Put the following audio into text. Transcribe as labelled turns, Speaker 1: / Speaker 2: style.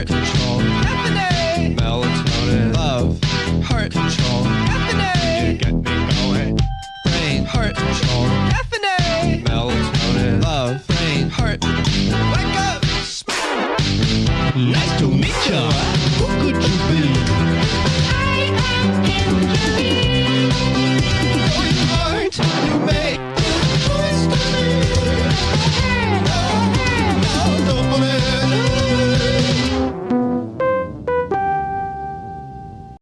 Speaker 1: heart control, melatonin, love, heart control, caffeine, you get me going, brain, heart control, caffeine, melatonin, love, brain, heart, wake up,
Speaker 2: Nice to meet ya.